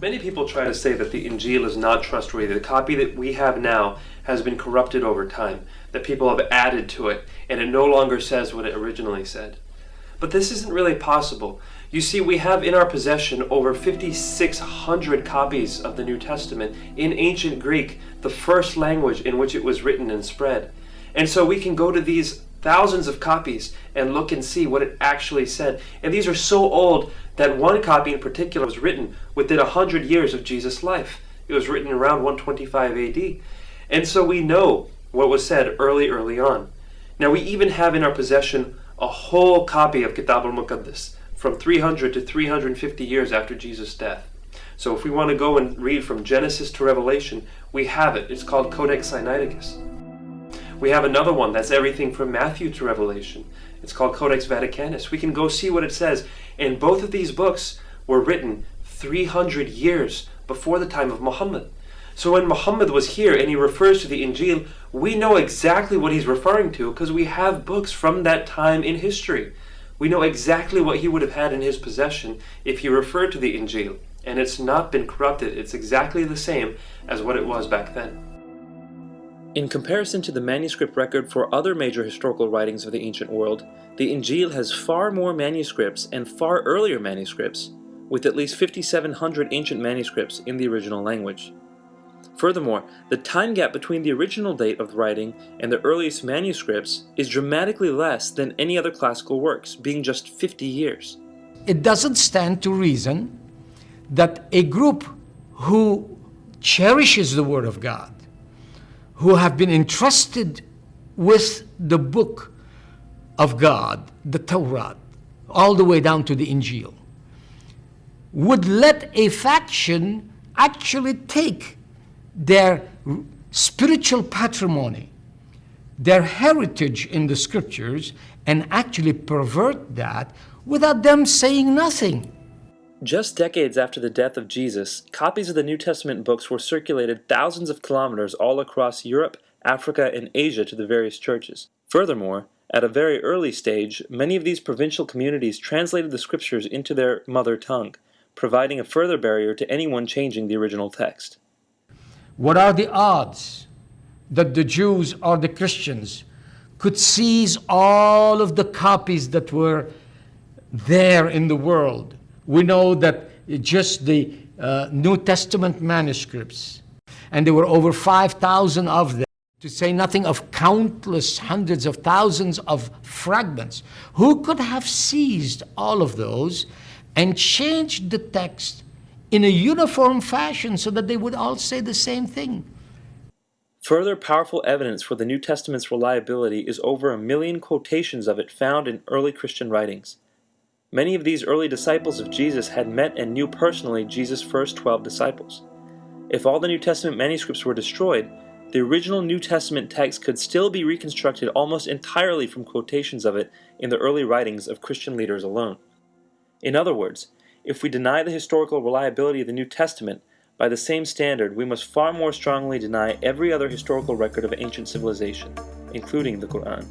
Many people try to say that the Injil is not trustworthy. The copy that we have now has been corrupted over time, that people have added to it, and it no longer says what it originally said. But this isn't really possible. You see, we have in our possession over 5,600 copies of the New Testament in ancient Greek, the first language in which it was written and spread. And so we can go to these thousands of copies and look and see what it actually said. And these are so old that one copy in particular was written within 100 years of Jesus' life. It was written around 125 AD. And so we know what was said early, early on. Now we even have in our possession a whole copy of Kitab al-Muqaddas from 300 to 350 years after Jesus' death. So if we want to go and read from Genesis to Revelation, we have it. It's called Codex Sinaiticus. We have another one that's everything from Matthew to Revelation. It's called Codex Vaticanus. We can go see what it says. And both of these books were written 300 years before the time of Muhammad. So when Muhammad was here and he refers to the Injil, we know exactly what he's referring to because we have books from that time in history. We know exactly what he would have had in his possession if he referred to the Injil. And it's not been corrupted. It's exactly the same as what it was back then. In comparison to the manuscript record for other major historical writings of the ancient world, the Injil has far more manuscripts and far earlier manuscripts, with at least 5,700 ancient manuscripts in the original language. Furthermore, the time gap between the original date of the writing and the earliest manuscripts is dramatically less than any other classical works, being just 50 years. It doesn't stand to reason that a group who cherishes the Word of God who have been entrusted with the book of God, the Torah, all the way down to the Injil, would let a faction actually take their spiritual patrimony, their heritage in the scriptures, and actually pervert that without them saying nothing. Just decades after the death of Jesus, copies of the New Testament books were circulated thousands of kilometers all across Europe, Africa, and Asia to the various churches. Furthermore, at a very early stage, many of these provincial communities translated the scriptures into their mother tongue, providing a further barrier to anyone changing the original text. What are the odds that the Jews or the Christians could seize all of the copies that were there in the world we know that just the uh, New Testament manuscripts, and there were over 5,000 of them, to say nothing of countless hundreds of thousands of fragments. Who could have seized all of those and changed the text in a uniform fashion so that they would all say the same thing? Further powerful evidence for the New Testament's reliability is over a million quotations of it found in early Christian writings. Many of these early disciples of Jesus had met and knew personally Jesus' first 12 disciples. If all the New Testament manuscripts were destroyed, the original New Testament text could still be reconstructed almost entirely from quotations of it in the early writings of Christian leaders alone. In other words, if we deny the historical reliability of the New Testament, by the same standard, we must far more strongly deny every other historical record of ancient civilization, including the Quran.